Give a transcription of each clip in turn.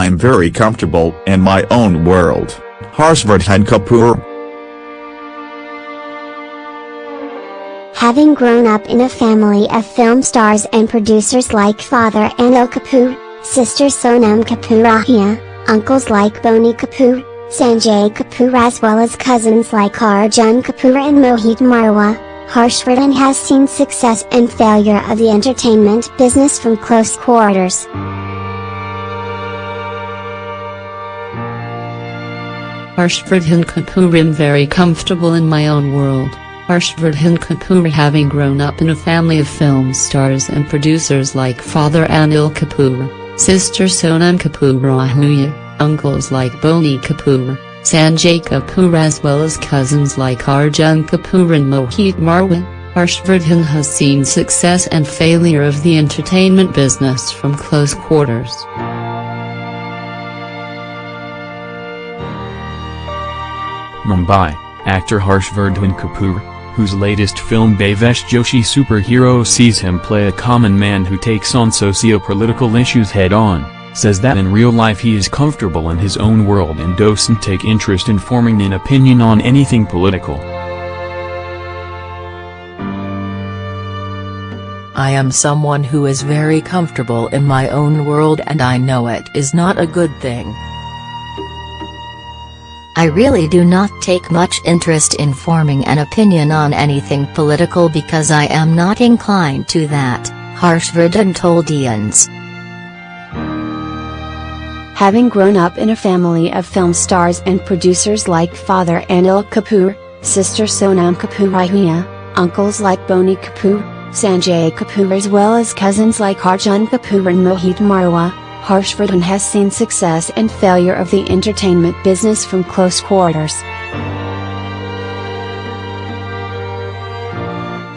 I'm very comfortable in my own world. Harshvardhan Kapoor. Having grown up in a family of film stars and producers like father Anil Kapoor, sister Sonam Kapoor Ahuja, uncles like Boney Kapoor, Sanjay Kapoor as well as cousins like Arjun Kapoor and Mohit Marwah, Harshvardhan has seen success and failure of the entertainment business from close quarters. Harshvardhan Kapoor am very comfortable in my own world. Harshvardhan Kapoor having grown up in a family of film stars and producers like father Anil Kapoor, sister Sonam Kapoor Ahuja, uncles like Boney Kapoor, Sanjay Kapoor as well as cousins like Arjun Kapoor and Mohit Marwah, Harshvardhan has seen success and failure of the entertainment business from close quarters. Mumbai, actor Harsh Harshvardhan Kapoor, whose latest film Bhavesh Joshi Superhero sees him play a common man who takes on socio-political issues head-on, says that in real life he is comfortable in his own world and doesn't take interest in forming an opinion on anything political. I am someone who is very comfortable in my own world and I know it is not a good thing. I really do not take much interest in forming an opinion on anything political because I am not inclined to that, Harshvardhan told IANS. Having grown up in a family of film stars and producers like father Anil Kapoor, sister Sonam Kapoor Ahuja, uncles like Boney Kapoor, Sanjay Kapoor as well as cousins like Arjun Kapoor and Mohit Marwah, Harshvardhan has seen success and failure of the entertainment business from close quarters.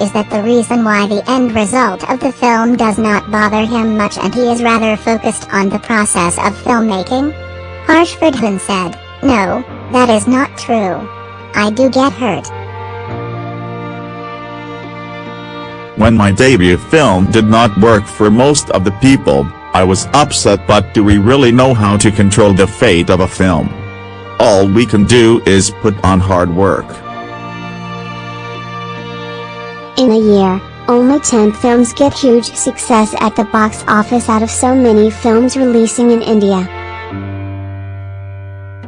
Is that the reason why the end result of the film does not bother him much and he is rather focused on the process of filmmaking? Harshvardhan said, No, that is not true. I do get hurt. When my debut film did not work for most of the people, I was upset but do we really know how to control the fate of a film? All we can do is put on hard work. In a year, only 10 films get huge success at the box office out of so many films releasing in India.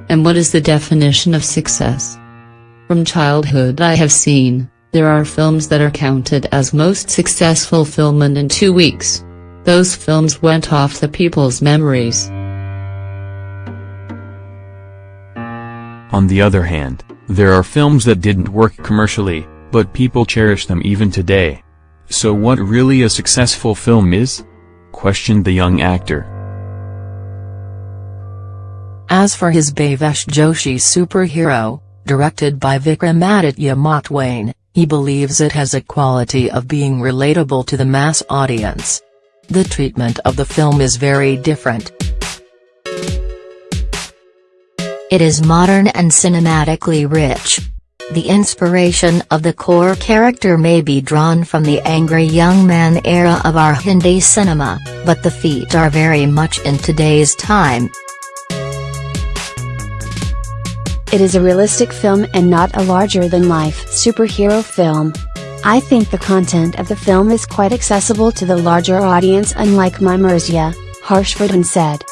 And what is the definition of success? From childhood I have seen, there are films that are counted as most successful film and in two weeks, those films went off the people's memories. On the other hand, there are films that didn't work commercially, but people cherish them even today. So what really a successful film is? Questioned the young actor. As for his Bhavesh Joshi superhero, directed by Vikramaditya Motwane, he believes it has a quality of being relatable to the mass audience. The treatment of the film is very different. It is modern and cinematically rich. The inspiration of the core character may be drawn from the angry young man era of our Hindi cinema, but the feet are very much in today's time. It is a realistic film and not a larger-than-life superhero film. I think the content of the film is quite accessible to the larger audience unlike My Mirzya, Harshvardhan said.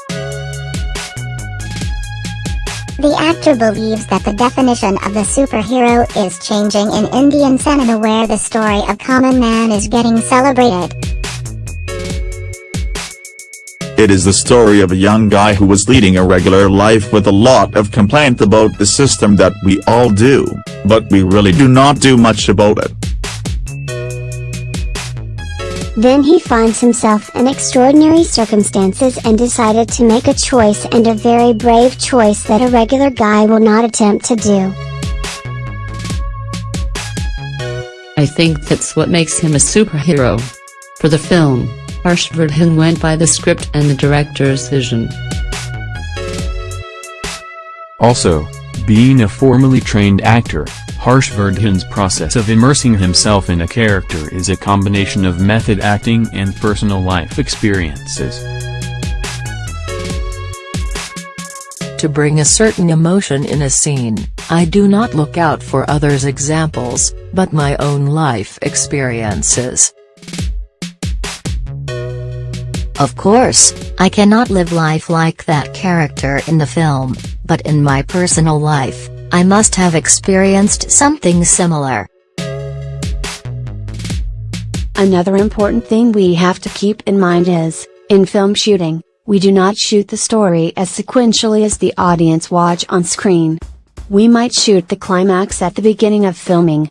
The actor believes that the definition of the superhero is changing in Indian cinema where the story of common man is getting celebrated. It is the story of a young guy who was leading a regular life with a lot of complaint about the system that we all do, but we really do not do much about it. Then he finds himself in extraordinary circumstances and decided to make a choice and a very brave choice that a regular guy will not attempt to do. I think that's what makes him a superhero. For the film, Harshvardhan went by the script and the director's vision. Also, being a formally trained actor, Harshvardhan's process of immersing himself in a character is a combination of method acting and personal life experiences. to bring a certain emotion in a scene, I do not look out for others' examples, but my own life experiences. Of course, I cannot live life like that character in the film, but in my personal life, I must have experienced something similar. Another important thing we have to keep in mind is, in film shooting, we do not shoot the story as sequentially as the audience watch on screen. We might shoot the climax at the beginning of filming.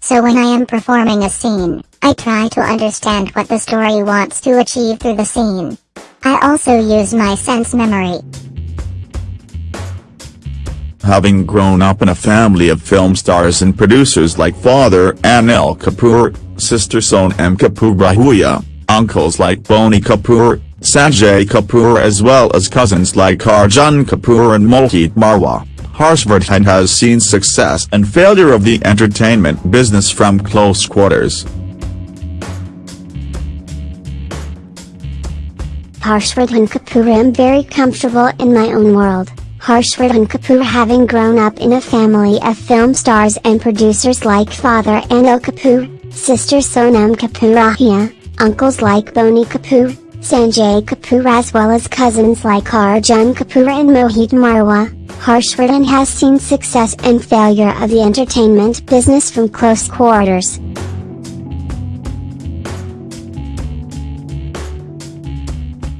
So when I am performing a scene, I try to understand what the story wants to achieve through the scene. I also use my sense memory. Having grown up in a family of film stars and producers like father Anil Kapoor, sister Sonam Kapoor Ahuja, uncles like Boney Kapoor, Sanjay Kapoor as well as cousins like Arjun Kapoor and Mohit Marwah, Harshvardhan has seen success and failure of the entertainment business from close quarters. Harshvardhan Kapoor am very comfortable in my own world. Harshvardhan Kapoor having grown up in a family of film stars and producers like father Anil Kapoor, sister Sonam Kapoor Ahuja, uncles like Boney Kapoor, Sanjay Kapoor as well as cousins like Arjun Kapoor and Mohit Marwah, Harshvardhan has seen success and failure of the entertainment business from close quarters.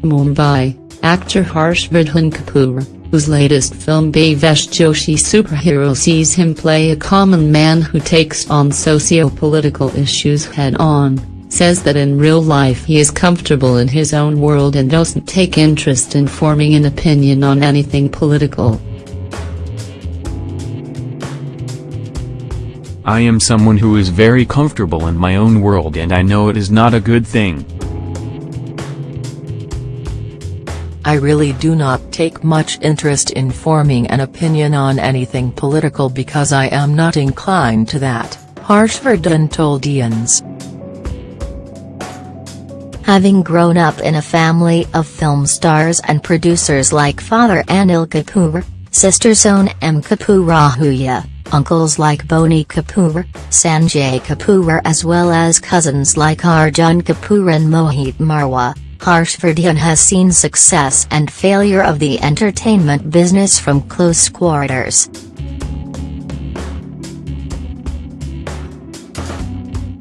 Mumbai, actor Harsh Harshvardhan Kapoor, whose latest film Bhavesh Joshi Superhero sees him play a common man who takes on socio-political issues head-on, says that in real life he is comfortable in his own world and doesn't take interest in forming an opinion on anything political. I am someone who is very comfortable in my own world and I know it is not a good thing. I really do not take much interest in forming an opinion on anything political because I am not inclined to that, Harshvardhan told IANS. Having grown up in a family of film stars and producers like father Anil Kapoor, sister Sonam Kapoor Ahuja, uncles like Boney Kapoor, Sanjay Kapoor as well as cousins like Arjun Kapoor and Mohit Marwah, Harshvardhan has seen success and failure of the entertainment business from close quarters.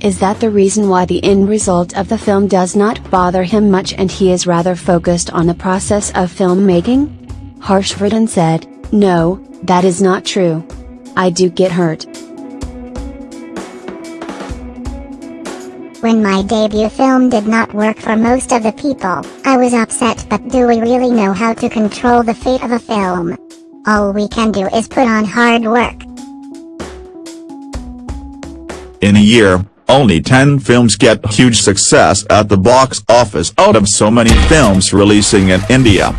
Is that the reason why the end result of the film does not bother him much and he is rather focused on the process of filmmaking? Harshvardhan said, No, that is not true. I do get hurt. When my debut film did not work for most of the people, I was upset but do we really know how to control the fate of a film? All we can do is put on hard work. In a year, only 10 films get huge success at the box office out of so many films releasing in India.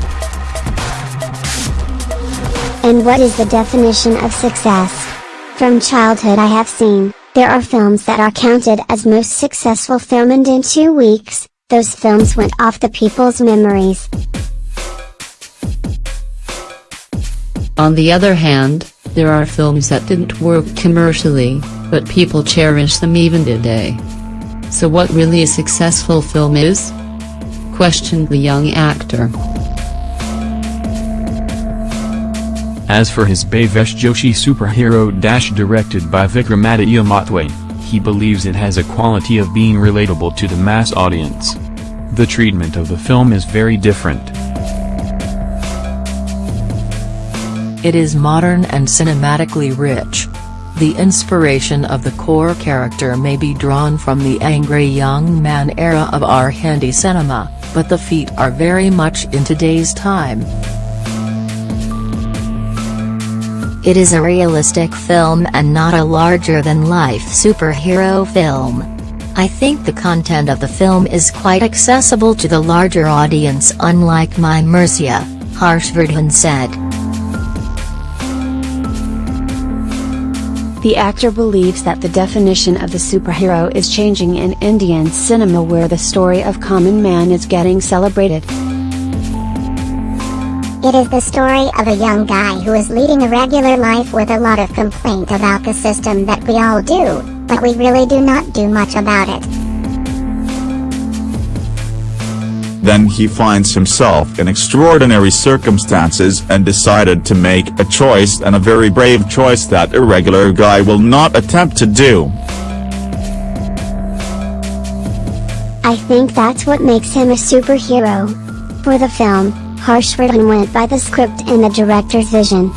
And what is the definition of success? From childhood I have seen, there are films that are counted as most successful film and in two weeks, those films went off the people's memories. On the other hand, there are films that didn't work commercially, but people cherish them even today. So what really a successful film is? Questioned the young actor. As for his Bhavesh Joshi superhero dash directed by Vikramaditya Motwane, he believes it has a quality of being relatable to the mass audience. The treatment of the film is very different. It is modern and cinematically rich. The inspiration of the core character may be drawn from the angry young man era of our Hindi cinema, but the feet are very much in today's time. It is a realistic film and not a larger-than-life superhero film. I think the content of the film is quite accessible to the larger audience unlike My Mirzya, Harshvardhan said. The actor believes that the definition of the superhero is changing in Indian cinema where the story of common man is getting celebrated. It is the story of a young guy who is leading a regular life with a lot of complaint about the system that we all do, but we really do not do much about it. Then he finds himself in extraordinary circumstances and decided to make a choice and a very brave choice that a regular guy will not attempt to do. I think that's what makes him a superhero. For the film, Harshvardhan went by the script and the director's vision.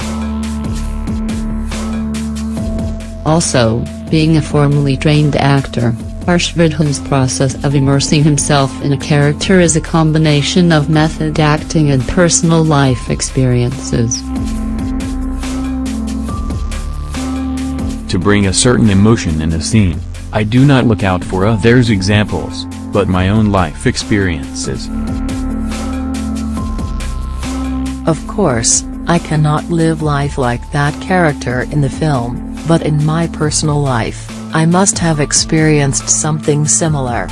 Also, being a formally trained actor, Harshvardhan's process of immersing himself in a character is a combination of method acting and personal life experiences. To bring a certain emotion in a scene, I do not look out for others' examples, but my own life experiences. Of course, I cannot live life like that character in the film, but in my personal life, I must have experienced something similar.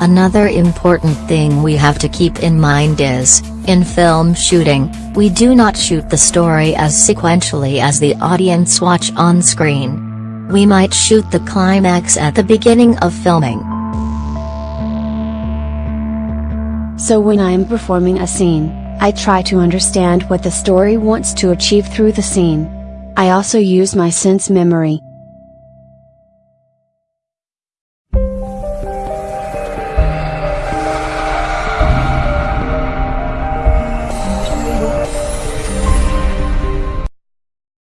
Another important thing we have to keep in mind is, in film shooting, we do not shoot the story as sequentially as the audience watch on screen. We might shoot the climax at the beginning of filming. So when I am performing a scene, I try to understand what the story wants to achieve through the scene. I also use my sense memory,